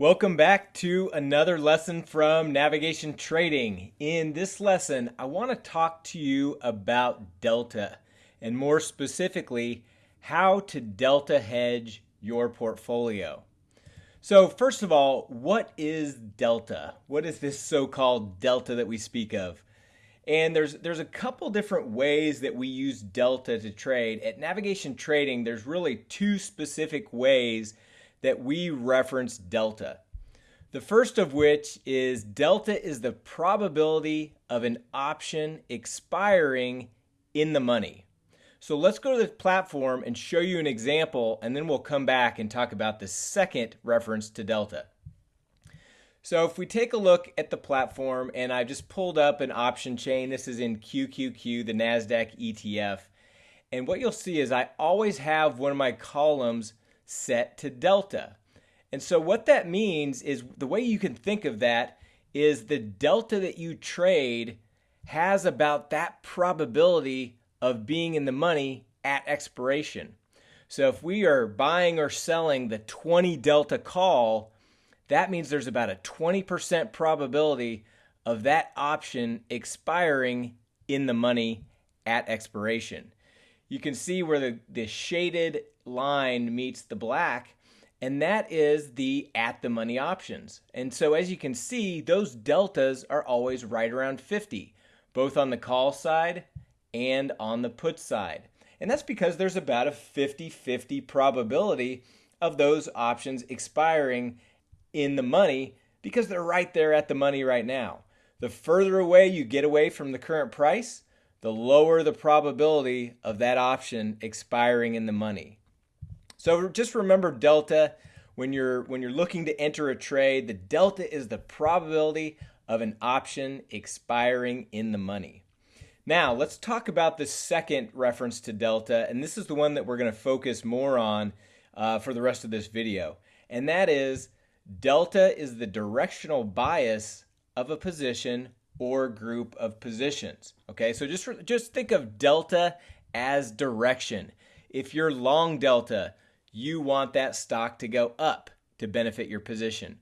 Welcome back to another lesson from Navigation Trading. In this lesson, I want to talk to you about Delta and more specifically, how to Delta hedge your portfolio. So, first of all, what is Delta? What is this so called Delta that we speak of? And there's there's a couple different ways that we use Delta to trade. At Navigation Trading, there's really two specific ways that we reference delta. The first of which is delta is the probability of an option expiring in the money. So let's go to the platform and show you an example, and then we'll come back and talk about the second reference to delta. So if we take a look at the platform, and I've just pulled up an option chain, this is in QQQ, the NASDAQ ETF. And what you'll see is I always have one of my columns set to delta. And so what that means is the way you can think of that is the delta that you trade has about that probability of being in the money at expiration. So if we are buying or selling the 20 delta call, that means there's about a 20% probability of that option expiring in the money at expiration. You can see where the, the shaded line meets the black, and that is the at the money options. And so as you can see, those deltas are always right around 50, both on the call side and on the put side. And that's because there's about a 50 50 probability of those options expiring in the money because they're right there at the money right now. The further away you get away from the current price, the lower the probability of that option expiring in the money. So just remember delta when you're when you're looking to enter a trade, the delta is the probability of an option expiring in the money. Now, let's talk about the second reference to delta, and this is the one that we're going to focus more on uh, for the rest of this video. And that is delta is the directional bias of a position or group of positions. Okay, so just, just think of delta as direction. If you're long delta, you want that stock to go up to benefit your position.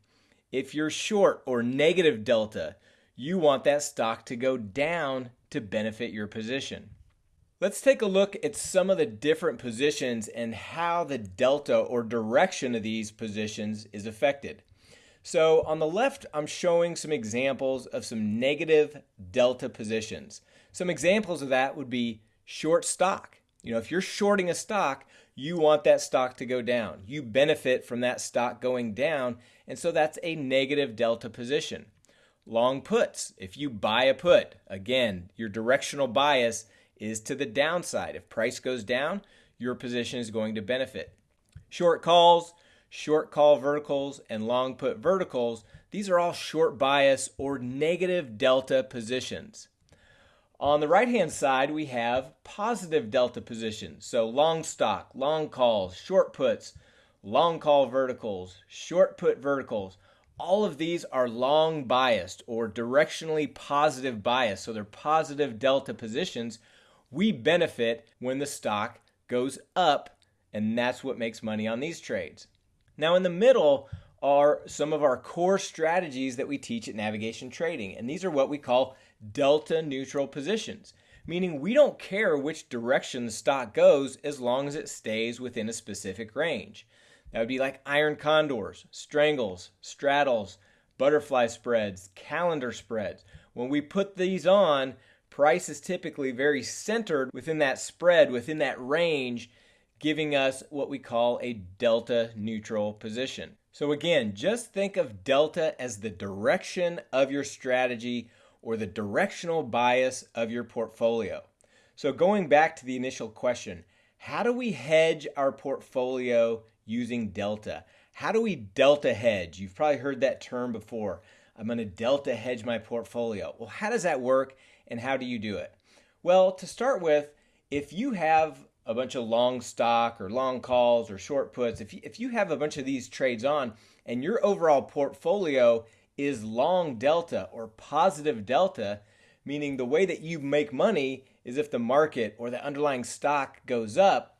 If you're short or negative delta, you want that stock to go down to benefit your position. Let's take a look at some of the different positions and how the delta or direction of these positions is affected. So on the left, I'm showing some examples of some negative delta positions. Some examples of that would be short stock. You know, if you're shorting a stock, you want that stock to go down. You benefit from that stock going down, and so that's a negative delta position. Long puts, if you buy a put, again, your directional bias is to the downside. If price goes down, your position is going to benefit. Short calls, short call verticals, and long put verticals, these are all short bias or negative delta positions. On the right hand side, we have positive delta positions. So long stock, long calls, short puts, long call verticals, short put verticals. All of these are long biased or directionally positive bias. So they're positive delta positions. We benefit when the stock goes up, and that's what makes money on these trades. Now, in the middle are some of our core strategies that we teach at Navigation Trading, and these are what we call delta neutral positions, meaning we don't care which direction the stock goes as long as it stays within a specific range. That would be like iron condors, strangles, straddles, butterfly spreads, calendar spreads. When we put these on, price is typically very centered within that spread, within that range, giving us what we call a delta neutral position. So again, just think of delta as the direction of your strategy or the directional bias of your portfolio. So, going back to the initial question, how do we hedge our portfolio using delta? How do we delta hedge? You've probably heard that term before. I'm going to delta hedge my portfolio. Well, how does that work and how do you do it? Well, to start with, if you have a bunch of long stock or long calls or short puts, if you, if you have a bunch of these trades on and your overall portfolio is long delta or positive delta, meaning the way that you make money is if the market or the underlying stock goes up,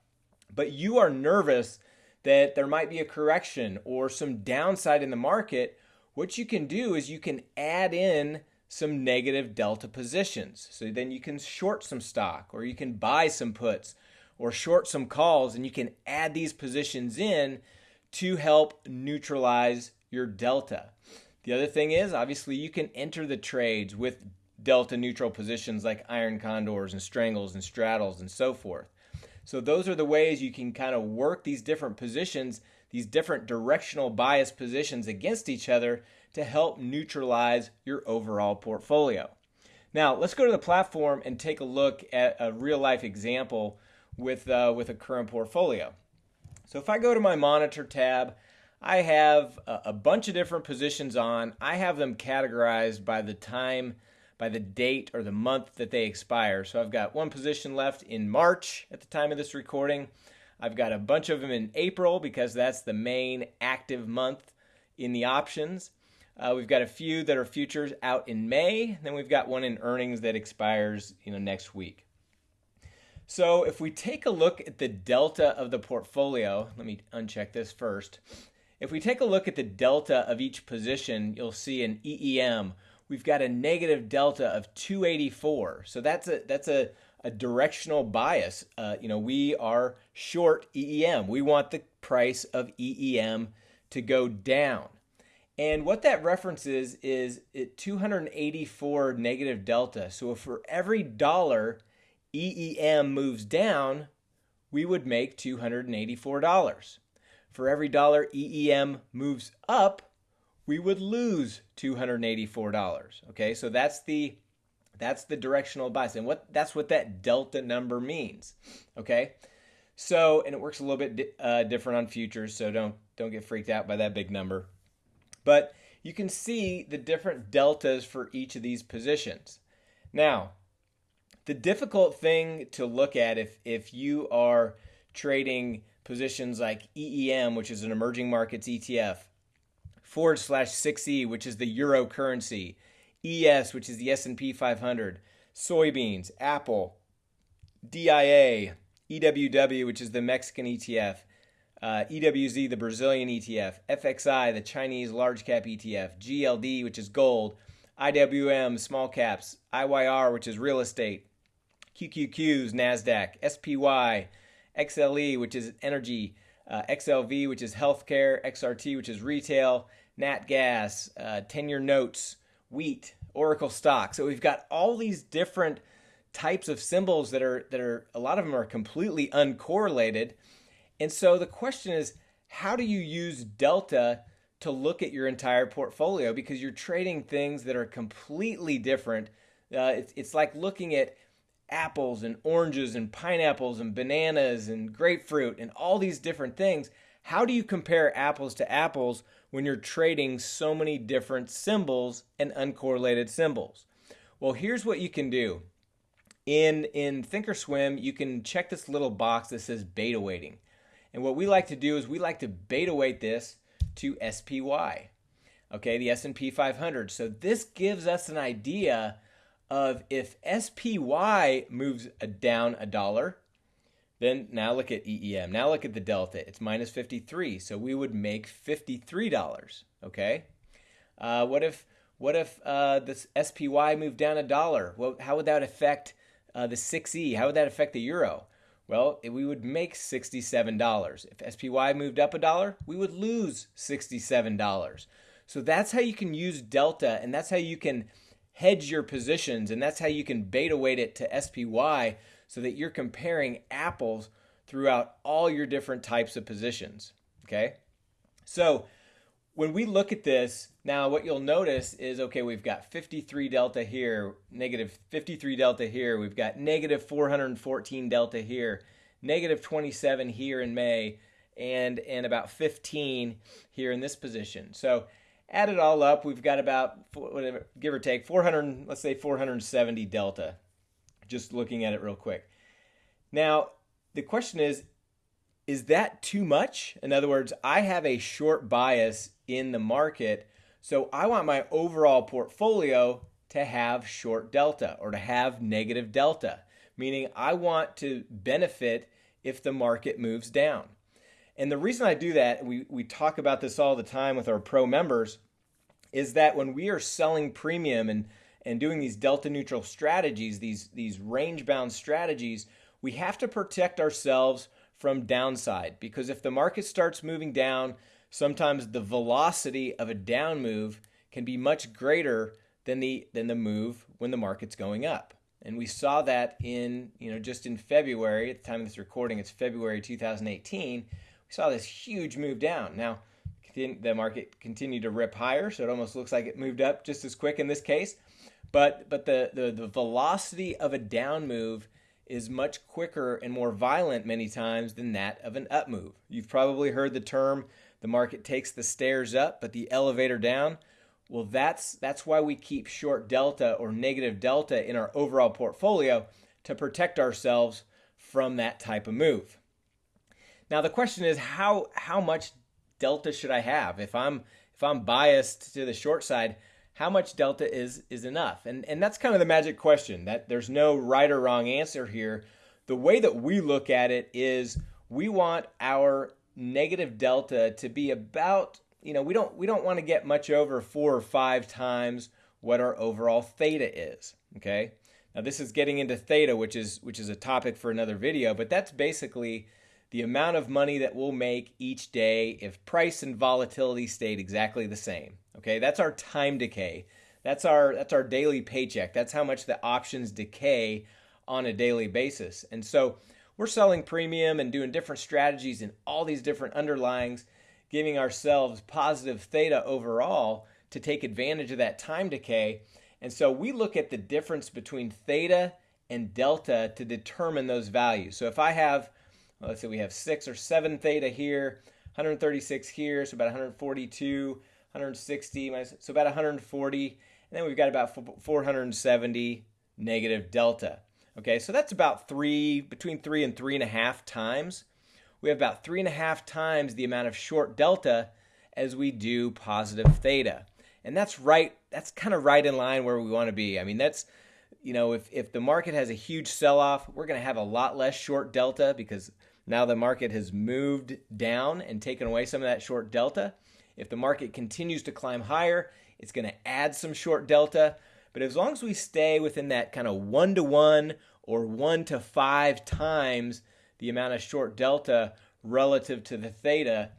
but you are nervous that there might be a correction or some downside in the market, what you can do is you can add in some negative delta positions. So then you can short some stock or you can buy some puts or short some calls and you can add these positions in to help neutralize your delta. The other thing is obviously you can enter the trades with delta neutral positions like iron condors and strangles and straddles and so forth. So those are the ways you can kind of work these different positions, these different directional bias positions against each other to help neutralize your overall portfolio. Now, let's go to the platform and take a look at a real life example with, uh, with a current portfolio. So if I go to my monitor tab, I have a, bunch of different positions on. I have them categorized by the time by the date or the month that they expire. So I've got one position left in March at the time of this recording. I've got a bunch of them in April because that's the main active month in the options. Uh, we've got a few that are futures out in May. Then we've got one in earnings that expires you know next week. So if we take a look at the delta of the portfolio, let me uncheck this first. If we take a look at the delta of each position, you'll see an EEM we've got a negative delta of 284. So that's a that's a, a directional bias. Uh, you know, we are short EEM. We want the price of EEM to go down. And what that references is it 284 negative delta. So for every dollar EEM moves down, we would make $284. For every dollar EEM moves up, we would lose $284. Okay, so that's the that's the directional bias, and what that's what that delta number means. Okay, so and it works a little bit uh, different on futures, so don't don't get freaked out by that big number. But you can see the different deltas for each of these positions. Now, the difficult thing to look at if if you are trading positions like EEM, which is an emerging markets ETF, forward slash 6E, which is the euro currency, ES, which is the S&P 500, soybeans, Apple, DIA, EWW, which is the Mexican ETF, uh, EWZ, the Brazilian ETF, FXI, the Chinese large cap ETF, GLD, which is gold, IWM, small caps, IYR, which is real estate, QQQs, NASDAQ, SPY, XLE, which is energy, uh, XLV, which is healthcare, XRT, which is retail, Nat Gas, uh, 10 year notes, wheat, Oracle stock. So we've got all these different types of symbols that are that are a lot of them are completely uncorrelated. And so the question is, how do you use delta to look at your entire portfolio because you're trading things that are completely different. Uh, it's, it's like looking at apples and oranges and pineapples and bananas and grapefruit and all these different things. How do you compare apples to apples when you're trading so many different symbols and uncorrelated symbols? Well, here's what you can do. In, in Thinkorswim, you can check this little box that says beta weighting. And what we like to do is we like to beta weight this to SPY, okay, the S&P 500. So this gives us an idea of if SPY moves down a dollar, then now look at EEM. Now look at the delta. It's minus 53. So we would make $53. Okay. Uh, what if what if uh, this SPY moved down a dollar? Well, how would that affect uh, the 6E? How would that affect the euro? Well, we would make $67. If SPY moved up a dollar, we would lose $67. So that's how you can use delta, and that's how you can hedge your positions, and that's how you can beta weight it to SPY so that you're comparing apples throughout all your different types of positions. Okay? So when we look at this, now what you'll notice is okay, we've got 53 delta here, negative 53 delta here, we've got negative 414 delta here, negative 27 here in May, and, and about 15 here in this position. So add it all up, we've got about, whatever, give or take, 400, let's say 470 delta just looking at it real quick. Now, the question is is that too much? In other words, I have a short bias in the market, so I want my overall portfolio to have short delta or to have negative delta, meaning I want to benefit if the market moves down. And the reason I do that, we, we talk about this all the time with our pro members, is that when we are selling premium and, and doing these delta neutral strategies, these, these range bound strategies, we have to protect ourselves from downside because if the market starts moving down, sometimes the velocity of a down move can be much greater than the than the move when the market's going up. And we saw that in, you know, just in February, at the time of this recording, it's February 2018, we saw this huge move down. Now, the market continued to rip higher, so it almost looks like it moved up just as quick in this case. But but the the, the velocity of a down move is much quicker and more violent many times than that of an up move. You've probably heard the term the market takes the stairs up but the elevator down. Well, that's that's why we keep short delta or negative delta in our overall portfolio to protect ourselves from that type of move. Now the question is how how much delta should I have? If I'm if I'm biased to the short side, how much delta is is enough? And and that's kind of the magic question. That there's no right or wrong answer here. The way that we look at it is we want our negative delta to be about, you know, we don't we don't want to get much over 4 or 5 times what our overall theta is, okay? Now this is getting into theta, which is which is a topic for another video, but that's basically the amount of money that we'll make each day if price and volatility stayed exactly the same. Okay, that's our time decay. That's our that's our daily paycheck. That's how much the options decay on a daily basis. And so we're selling premium and doing different strategies in all these different underlyings, giving ourselves positive theta overall to take advantage of that time decay. And so we look at the difference between theta and delta to determine those values. So if I have let's say we have six or seven theta here, 136 here, so about 142, 160, so about 140, and then we've got about 470 negative delta. Okay, so that's about three, between three and three and a half times. We have about three and a half times the amount of short delta as we do positive theta. And that's right, that's kind of right in line where we want to be. I mean, that's, you know, if, if the market has a huge sell off, we're going to have a lot less short delta because now the market has moved down and taken away some of that short delta. If the market continues to climb higher, it's going to add some short delta. But as long as we stay within that kind of one to one or one to five times the amount of short delta relative to the theta,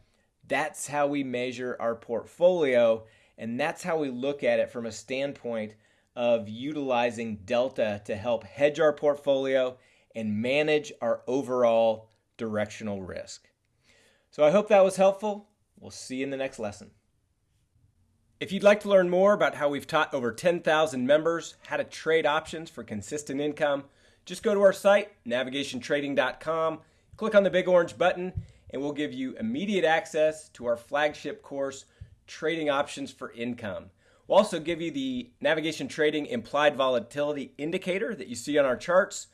that's how we measure our portfolio. And that's how we look at it from a standpoint of utilizing delta to help hedge our portfolio and manage our overall directional risk. So I hope that was helpful. We'll see you in the next lesson. If you'd like to learn more about how we've taught over 10,000 members how to trade options for consistent income, just go to our site, navigationtrading.com, click on the big orange button, and we'll give you immediate access to our flagship course, Trading Options for Income. We'll also give you the Navigation Trading Implied Volatility Indicator that you see on our charts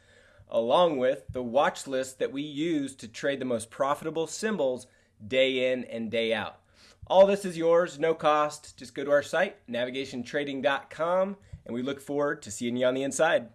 along with the watch list that we use to trade the most profitable symbols day in and day out. All this is yours, no cost. Just go to our site, navigationtrading.com, and we look forward to seeing you on the inside.